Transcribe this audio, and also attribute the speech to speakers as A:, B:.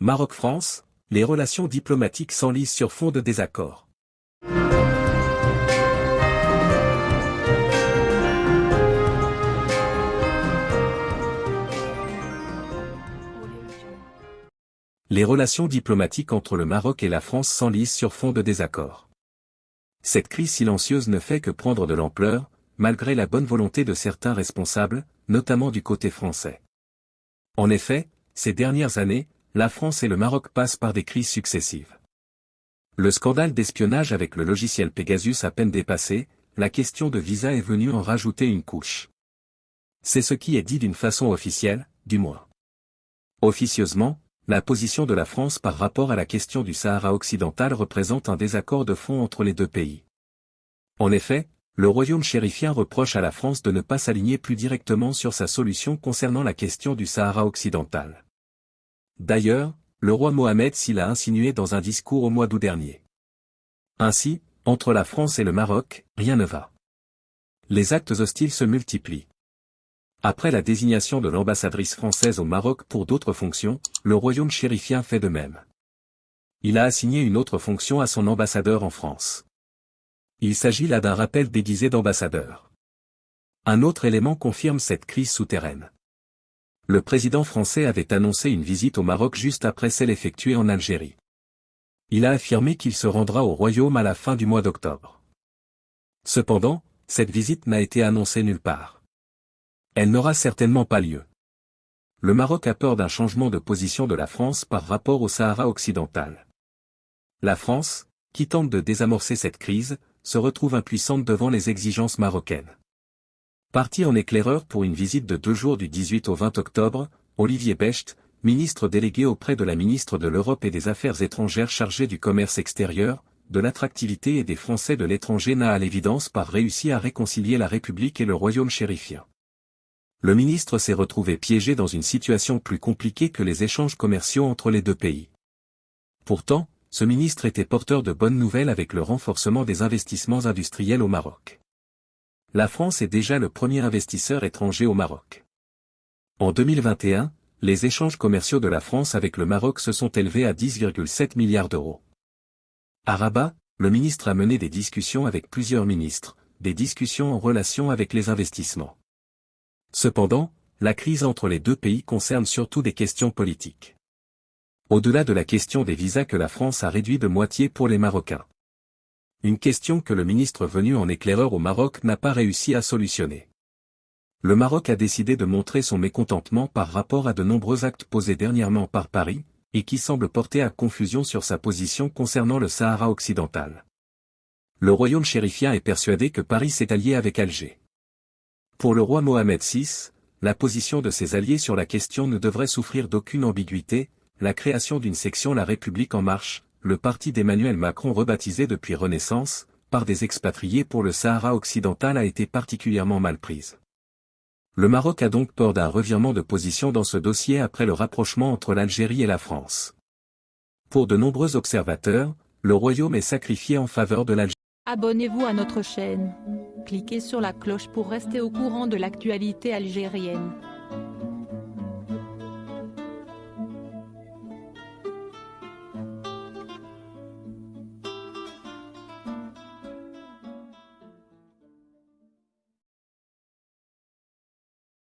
A: Maroc-France, les relations diplomatiques s'enlisent sur fond de désaccord. Les relations diplomatiques entre le Maroc et la France s'enlisent sur fond de désaccord. Cette crise silencieuse ne fait que prendre de l'ampleur, malgré la bonne volonté de certains responsables, notamment du côté français. En effet, ces dernières années, la France et le Maroc passent par des crises successives. Le scandale d'espionnage avec le logiciel Pegasus à peine dépassé, la question de visa est venue en rajouter une couche. C'est ce qui est dit d'une façon officielle, du moins. Officieusement, la position de la France par rapport à la question du Sahara occidental représente un désaccord de fond entre les deux pays. En effet, le royaume chérifien reproche à la France de ne pas s'aligner plus directement sur sa solution concernant la question du Sahara occidental. D'ailleurs, le roi Mohamed s'y l'a insinué dans un discours au mois d'août dernier. Ainsi, entre la France et le Maroc, rien ne va. Les actes hostiles se multiplient. Après la désignation de l'ambassadrice française au Maroc pour d'autres fonctions, le royaume chérifien fait de même. Il a assigné une autre fonction à son ambassadeur en France. Il s'agit là d'un rappel déguisé d'ambassadeur. Un autre élément confirme cette crise souterraine. Le président français avait annoncé une visite au Maroc juste après celle effectuée en Algérie. Il a affirmé qu'il se rendra au royaume à la fin du mois d'octobre. Cependant, cette visite n'a été annoncée nulle part. Elle n'aura certainement pas lieu. Le Maroc a peur d'un changement de position de la France par rapport au Sahara occidental. La France, qui tente de désamorcer cette crise, se retrouve impuissante devant les exigences marocaines. Parti en éclaireur pour une visite de deux jours du 18 au 20 octobre, Olivier Becht, ministre délégué auprès de la ministre de l'Europe et des Affaires étrangères chargé du commerce extérieur, de l'attractivité et des Français de l'étranger n'a à l'évidence pas réussi à réconcilier la République et le royaume chérifien. Le ministre s'est retrouvé piégé dans une situation plus compliquée que les échanges commerciaux entre les deux pays. Pourtant, ce ministre était porteur de bonnes nouvelles avec le renforcement des investissements industriels au Maroc. La France est déjà le premier investisseur étranger au Maroc. En 2021, les échanges commerciaux de la France avec le Maroc se sont élevés à 10,7 milliards d'euros. À Rabat, le ministre a mené des discussions avec plusieurs ministres, des discussions en relation avec les investissements. Cependant, la crise entre les deux pays concerne surtout des questions politiques au-delà de la question des visas que la France a réduit de moitié pour les Marocains. Une question que le ministre venu en éclaireur au Maroc n'a pas réussi à solutionner. Le Maroc a décidé de montrer son mécontentement par rapport à de nombreux actes posés dernièrement par Paris, et qui semblent porter à confusion sur sa position concernant le Sahara occidental. Le royaume chérifien est persuadé que Paris s'est allié avec Alger. Pour le roi Mohamed VI, la position de ses alliés sur la question ne devrait souffrir d'aucune ambiguïté, la création d'une section La République en marche, le parti d'Emmanuel Macron rebaptisé depuis Renaissance, par des expatriés pour le Sahara occidental a été particulièrement mal prise. Le Maroc a donc peur d'un revirement de position dans ce dossier après le rapprochement entre l'Algérie et la France. Pour de nombreux observateurs, le royaume est sacrifié en faveur de l'Algérie.
B: Abonnez-vous à notre chaîne. Cliquez sur la cloche pour rester au courant de l'actualité algérienne.